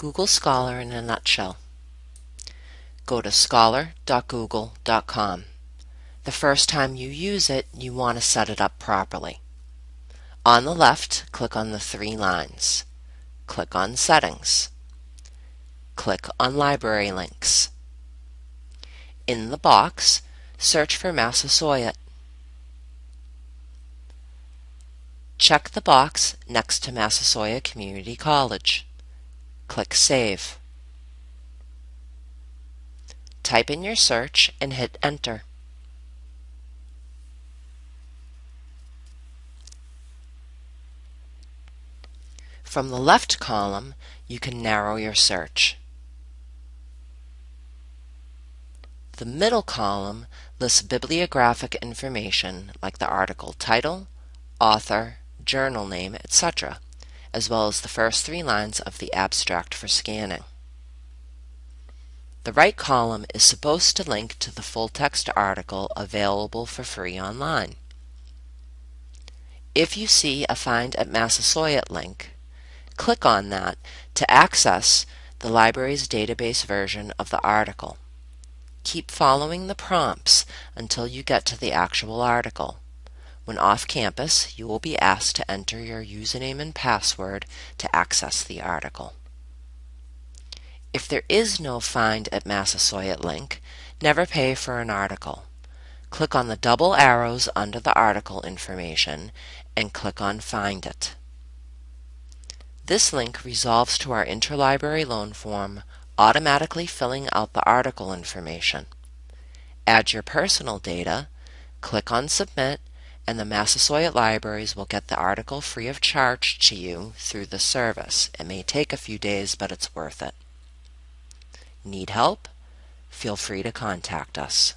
Google Scholar in a nutshell. Go to scholar.google.com. The first time you use it, you want to set it up properly. On the left, click on the three lines. Click on Settings. Click on Library Links. In the box, search for Massasoit. Check the box next to Massasoit Community College. Click Save. Type in your search and hit Enter. From the left column, you can narrow your search. The middle column lists bibliographic information like the article title, author, journal name, etc as well as the first three lines of the abstract for scanning. The right column is supposed to link to the full-text article available for free online. If you see a Find at Massasoit link, click on that to access the library's database version of the article. Keep following the prompts until you get to the actual article. When off campus, you will be asked to enter your username and password to access the article. If there is no Find at Massasoit link, never pay for an article. Click on the double arrows under the article information and click on Find It. This link resolves to our interlibrary loan form, automatically filling out the article information. Add your personal data, click on Submit, and the Massasoit Libraries will get the article free of charge to you through the service. It may take a few days, but it's worth it. Need help? Feel free to contact us.